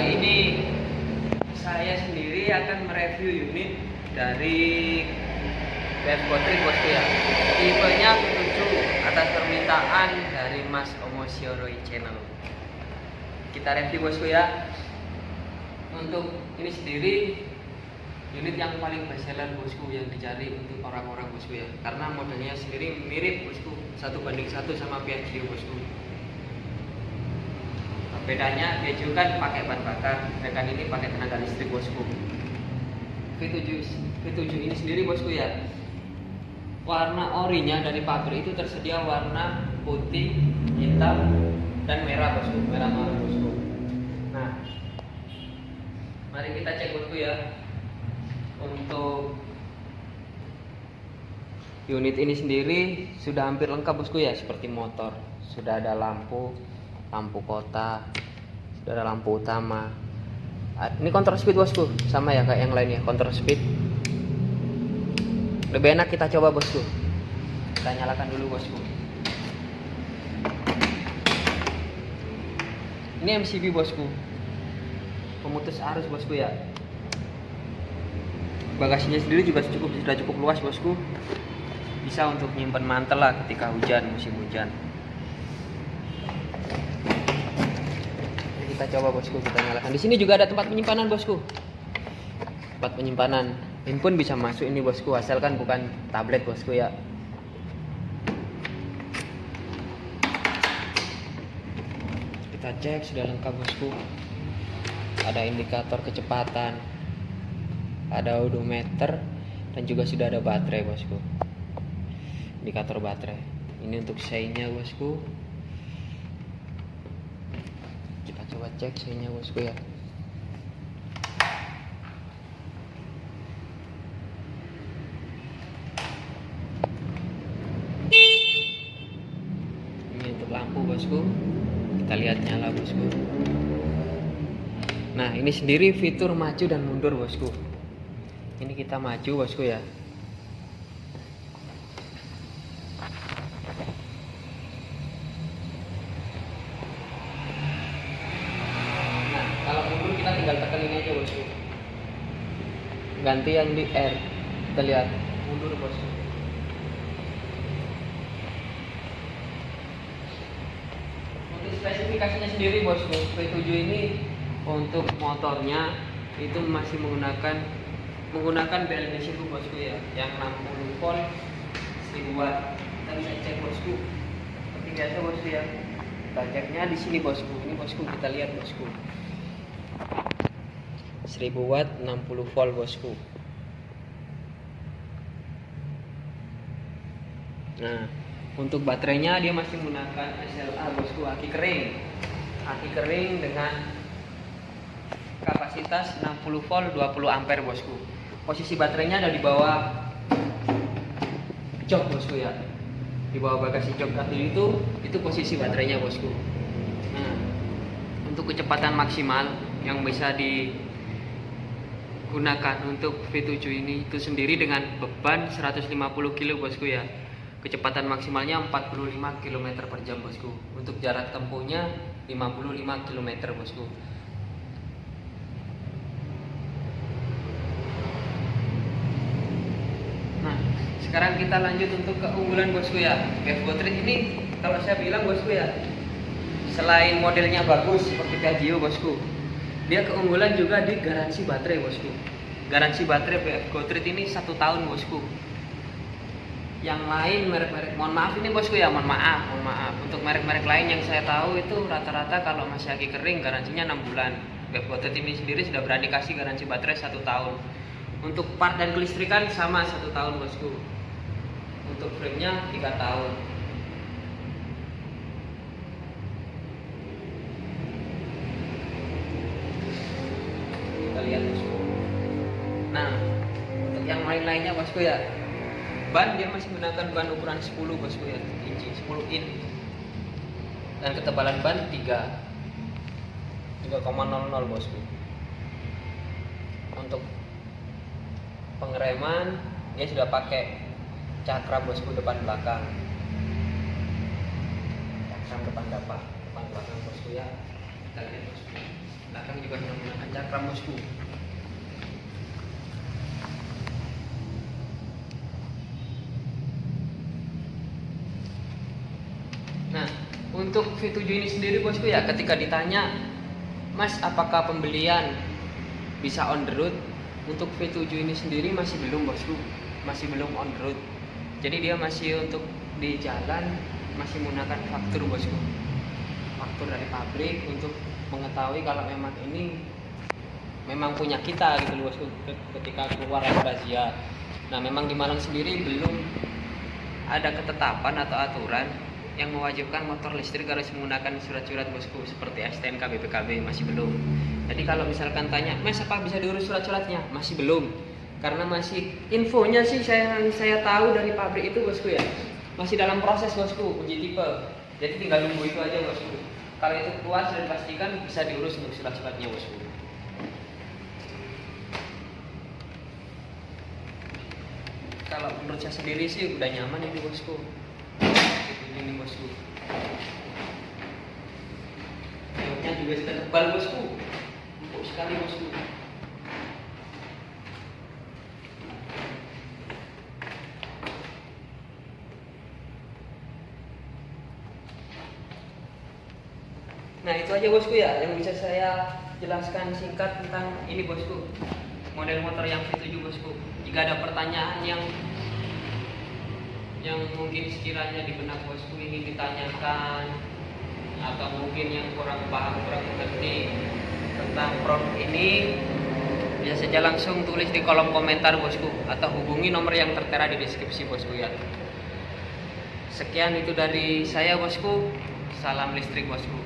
ini saya sendiri akan mereview unit dari Bed Potri bosku ya. Tipenya 7 atas permintaan dari Mas Omosioroi Channel kita review bosku ya. Untuk ini sendiri unit yang paling best seller bosku yang dicari untuk orang-orang bosku ya. Karena modelnya sendiri mirip bosku satu banding satu sama Piaggio bosku bedanya Piaggio kan pakai bahan bakar sedangkan ini pakai tenaga listrik bosku. V7 V7 ini sendiri bosku ya. Warna orinya dari pabrik itu tersedia warna putih hitam dan merah bosku. Merah marun bosku. Nah mari kita cek bosku ya. Untuk unit ini sendiri sudah hampir lengkap bosku ya. Seperti motor sudah ada lampu lampu kota sudah ada lampu utama. Ah, ini counter speed bosku. Sama ya kayak yang lainnya counter speed. Lebih enak kita coba bosku. Kita nyalakan dulu bosku. Ini MCB bosku. Pemutus arus bosku ya. Bagasinya sendiri juga cukup sudah cukup luas bosku. Bisa untuk menyimpan mantel lah ketika hujan musim hujan kita coba bosku. Kita nyalakan. Di sini juga ada tempat penyimpanan bosku. Tempat penyimpanan. Handphone bisa masuk ini bosku. Asalkan bukan tablet bosku ya. Kita cek sudah lengkap bosku. Ada indikator kecepatan. Ada odometer. Dan juga sudah ada baterai bosku. Indikator baterai. Ini untuk shine-nya bosku kita coba cek shine-nya bosku ya. Ini untuk lampu bosku. Kita lihat nyala bosku. Nah ini sendiri fitur maju dan mundur bosku. Ini kita maju bosku ya nah kalau mundur kita tinggal tekan ini aja bosku ganti yang di R. Kita lihat. Mundur bosku untuk spesifikasinya sendiri bosku V7 ini untuk motornya itu masih menggunakan menggunakan BLDC itu bosku ya yang 60 volt 1000 watt. Kita bisa cek bosku seperti biasa bosku ya. Kita ceknya di sini bosku ini bosku kita lihat bosku 1000 watt 60 volt bosku. Nah untuk baterainya dia masih menggunakan SLA bosku. Aki kering. Aki kering dengan kapasitas 60 volt 20 ampere bosku. Posisi baterainya ada di bawah jok bosku ya. Di bawah bagasi jok. Kaki itu itu posisi baterainya bosku. Nah untuk kecepatan maksimal yang bisa digunakan untuk V7 ini itu sendiri dengan beban 150 kg bosku ya. Kecepatan maksimalnya 45 km per jam bosku. Untuk jarak tempuhnya 55 km bosku. Nah, sekarang kita lanjut untuk keunggulan bosku ya. Bev Gotrit ini kalau saya bilang bosku ya, selain modelnya bagus seperti Piaggio bosku, dia keunggulan juga di garansi baterai bosku. Garansi baterai BF Gotrit ini satu tahun bosku. Yang lain merek-merek, mohon maaf ini bosku ya, mohon maaf, mohon maaf. Untuk merek-merek lain yang saya tahu itu rata-rata kalau masih lagi kering garansinya 6 bulan. BF Gotrit ini sendiri sudah berani kasih garansi baterai satu tahun untuk part dan kelistrikan sama satu tahun bosku untuk frame-nya tiga tahun kita nah untuk yang lain-lainnya bosku ya? Ban dia masih menggunakan ban ukuran 10 bosku ya? Inci 10 in. Dan ketebalan ban 3 3,00 bosku. Untuk pengereman dia sudah pakai cakram bosku depan belakang. Cakram depan dapat depan belakang bosku ya kita lihat bosku belakang juga menggunakan cakram bosku nah untuk V7 ini sendiri bosku ya ketika ditanya Mas apakah pembelian bisa on the road? Untuk V7 ini sendiri masih belum bosku. Masih belum on the road. Jadi dia masih untuk di jalan masih menggunakan faktur bosku faktur dari pabrik untuk mengetahui kalau memang ini memang punya kita gitu bosku ketika keluar razia nah memang di Malang sendiri belum ada ketetapan atau aturan yang mewajibkan motor listrik harus menggunakan surat-surat bosku seperti STNK BPKB masih belum. Jadi kalau misalkan tanya, Mas apa bisa diurus surat-suratnya? Masih belum. Karena masih infonya sih saya saya tahu dari pabrik itu bosku ya. Masih dalam proses bosku uji tipe. Jadi tinggal nunggu itu aja bosku. Kalau itu puas dan pastikan bisa diurus untuk surat-suratnya bosku. Kalau menurut saya sendiri sih udah nyaman ini bosku ini bosku Joknya juga sudah tebal bosku empuk sekali bosku Nah itu aja bosku ya. Yang bisa saya jelaskan singkat tentang ini bosku. Model motor yang V7 bosku. Jika ada pertanyaan yang yang mungkin sekiranya di benak bosku ingin ditanyakan atau mungkin yang kurang paham kurang mengerti tentang produk ini bisa saja langsung tulis di kolom komentar bosku. Atau hubungi nomor yang tertera di deskripsi bosku ya. Sekian itu dari saya bosku. Salam listrik bosku